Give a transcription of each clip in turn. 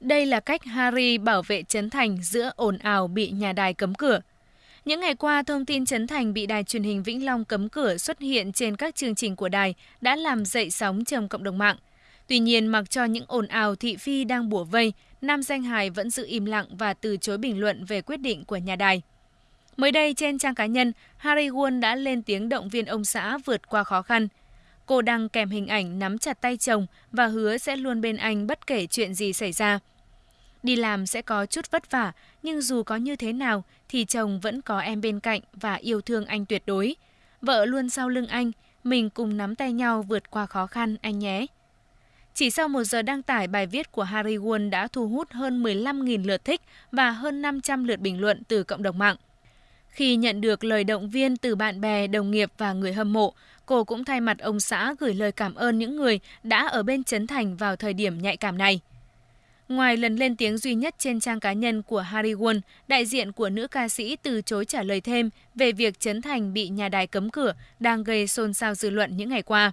Đây là cách Harry bảo vệ Trấn Thành giữa ồn ào bị nhà đài cấm cửa. Những ngày qua, thông tin Trấn Thành bị đài truyền hình Vĩnh Long cấm cửa xuất hiện trên các chương trình của đài đã làm dậy sóng trong cộng đồng mạng. Tuy nhiên, mặc cho những ồn ào thị phi đang bủa vây, nam danh hài vẫn giữ im lặng và từ chối bình luận về quyết định của nhà đài. Mới đây, trên trang cá nhân, Harry Won đã lên tiếng động viên ông xã vượt qua khó khăn. Cô đăng kèm hình ảnh nắm chặt tay chồng và hứa sẽ luôn bên anh bất kể chuyện gì xảy ra. Đi làm sẽ có chút vất vả, nhưng dù có như thế nào thì chồng vẫn có em bên cạnh và yêu thương anh tuyệt đối. Vợ luôn sau lưng anh, mình cùng nắm tay nhau vượt qua khó khăn anh nhé. Chỉ sau một giờ đăng tải, bài viết của Harry Won đã thu hút hơn 15.000 lượt thích và hơn 500 lượt bình luận từ cộng đồng mạng. Khi nhận được lời động viên từ bạn bè, đồng nghiệp và người hâm mộ, cô cũng thay mặt ông xã gửi lời cảm ơn những người đã ở bên Trấn Thành vào thời điểm nhạy cảm này. Ngoài lần lên tiếng duy nhất trên trang cá nhân của Harry Won, đại diện của nữ ca sĩ từ chối trả lời thêm về việc Trấn Thành bị nhà đài cấm cửa đang gây xôn xao dư luận những ngày qua.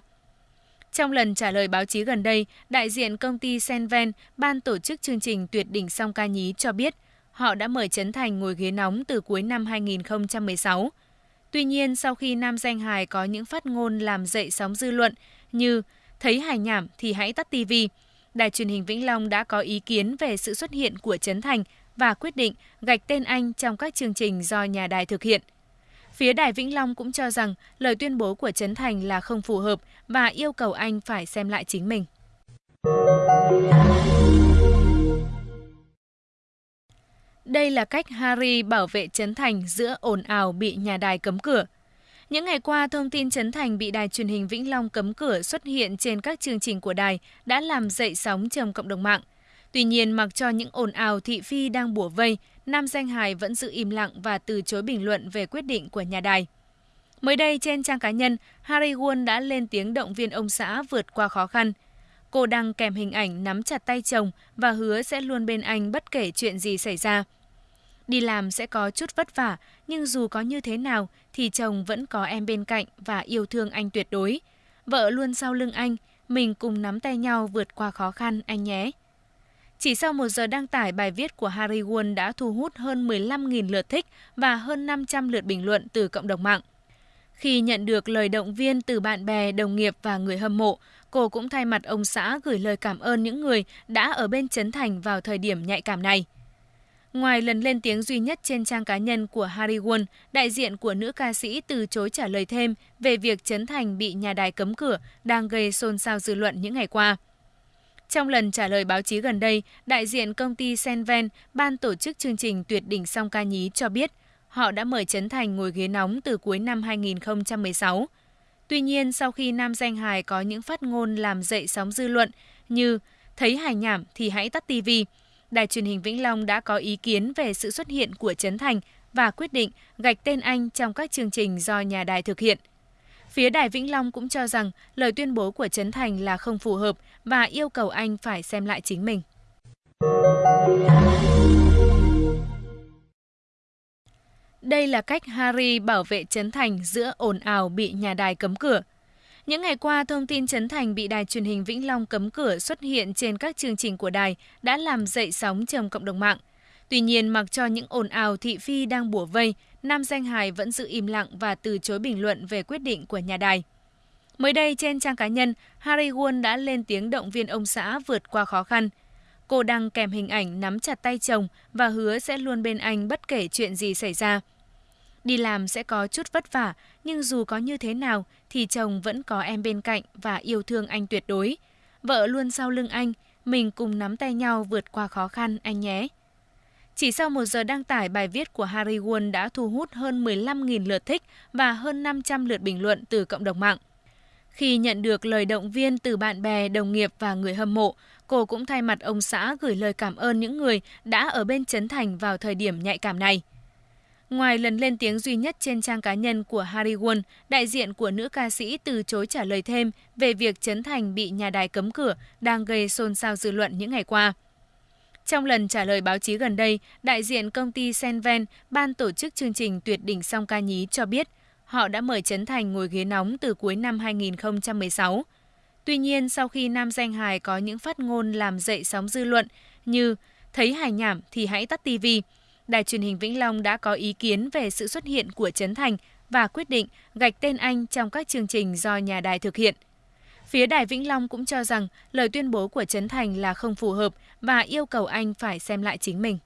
Trong lần trả lời báo chí gần đây, đại diện công ty Senven, ban tổ chức chương trình Tuyệt đỉnh song ca nhí cho biết họ đã mời Trấn Thành ngồi ghế nóng từ cuối năm 2016. Tuy nhiên, sau khi nam danh hài có những phát ngôn làm dậy sóng dư luận như thấy hài nhảm thì hãy tắt tivi, Đài truyền hình Vĩnh Long đã có ý kiến về sự xuất hiện của Trấn Thành và quyết định gạch tên anh trong các chương trình do nhà đài thực hiện. Phía Đài Vĩnh Long cũng cho rằng lời tuyên bố của Trấn Thành là không phù hợp và yêu cầu anh phải xem lại chính mình. Đây là cách Harry bảo vệ Trấn Thành giữa ồn ào bị nhà đài cấm cửa. Những ngày qua, thông tin Trấn Thành bị đài truyền hình Vĩnh Long cấm cửa xuất hiện trên các chương trình của đài đã làm dậy sóng trong cộng đồng mạng. Tuy nhiên, mặc cho những ồn ào thị phi đang bủa vây, nam danh hài vẫn giữ im lặng và từ chối bình luận về quyết định của nhà đài. Mới đây, trên trang cá nhân, Harry Won đã lên tiếng động viên ông xã vượt qua khó khăn. Cô đăng kèm hình ảnh nắm chặt tay chồng và hứa sẽ luôn bên anh bất kể chuyện gì xảy ra. Đi làm sẽ có chút vất vả, nhưng dù có như thế nào thì chồng vẫn có em bên cạnh và yêu thương anh tuyệt đối. Vợ luôn sau lưng anh, mình cùng nắm tay nhau vượt qua khó khăn anh nhé. Chỉ sau một giờ đăng tải, bài viết của Harry Won đã thu hút hơn 15.000 lượt thích và hơn 500 lượt bình luận từ cộng đồng mạng. Khi nhận được lời động viên từ bạn bè, đồng nghiệp và người hâm mộ, cô cũng thay mặt ông xã gửi lời cảm ơn những người đã ở bên Trấn Thành vào thời điểm nhạy cảm này. Ngoài lần lên tiếng duy nhất trên trang cá nhân của Harry Won, đại diện của nữ ca sĩ từ chối trả lời thêm về việc Trấn Thành bị nhà đài cấm cửa đang gây xôn xao dư luận những ngày qua. Trong lần trả lời báo chí gần đây, đại diện công ty Senven, ban tổ chức chương trình Tuyệt đỉnh song ca nhí cho biết họ đã mời Trấn Thành ngồi ghế nóng từ cuối năm 2016. Tuy nhiên, sau khi nam danh hài có những phát ngôn làm dậy sóng dư luận như thấy hài nhảm thì hãy tắt tivi, Đài truyền hình Vĩnh Long đã có ý kiến về sự xuất hiện của Trấn Thành và quyết định gạch tên anh trong các chương trình do nhà đài thực hiện. Phía Đài Vĩnh Long cũng cho rằng lời tuyên bố của Trấn Thành là không phù hợp và yêu cầu anh phải xem lại chính mình. Đây là cách Harry bảo vệ Trấn Thành giữa ồn ào bị nhà đài cấm cửa. Những ngày qua, thông tin Trấn Thành bị đài truyền hình Vĩnh Long cấm cửa xuất hiện trên các chương trình của đài đã làm dậy sóng trong cộng đồng mạng. Tuy nhiên, mặc cho những ồn ào thị phi đang bủa vây, nam danh hài vẫn giữ im lặng và từ chối bình luận về quyết định của nhà đài. Mới đây, trên trang cá nhân, Harry Won đã lên tiếng động viên ông xã vượt qua khó khăn. Cô đăng kèm hình ảnh nắm chặt tay chồng và hứa sẽ luôn bên anh bất kể chuyện gì xảy ra. Đi làm sẽ có chút vất vả, nhưng dù có như thế nào thì chồng vẫn có em bên cạnh và yêu thương anh tuyệt đối. Vợ luôn sau lưng anh, mình cùng nắm tay nhau vượt qua khó khăn anh nhé. Chỉ sau một giờ đăng tải, bài viết của Harry Won đã thu hút hơn 15.000 lượt thích và hơn 500 lượt bình luận từ cộng đồng mạng. Khi nhận được lời động viên từ bạn bè, đồng nghiệp và người hâm mộ, cô cũng thay mặt ông xã gửi lời cảm ơn những người đã ở bên Trấn Thành vào thời điểm nhạy cảm này. Ngoài lần lên tiếng duy nhất trên trang cá nhân của Harry Won, đại diện của nữ ca sĩ từ chối trả lời thêm về việc Trấn Thành bị nhà đài cấm cửa đang gây xôn xao dư luận những ngày qua. Trong lần trả lời báo chí gần đây, đại diện công ty Senven, ban tổ chức chương trình Tuyệt đỉnh song ca nhí cho biết họ đã mời Trấn Thành ngồi ghế nóng từ cuối năm 2016. Tuy nhiên, sau khi nam danh hài có những phát ngôn làm dậy sóng dư luận như thấy hài nhảm thì hãy tắt tivi, Đài truyền hình Vĩnh Long đã có ý kiến về sự xuất hiện của Trấn Thành và quyết định gạch tên anh trong các chương trình do nhà đài thực hiện. Phía Đài Vĩnh Long cũng cho rằng lời tuyên bố của Trấn Thành là không phù hợp và yêu cầu anh phải xem lại chính mình.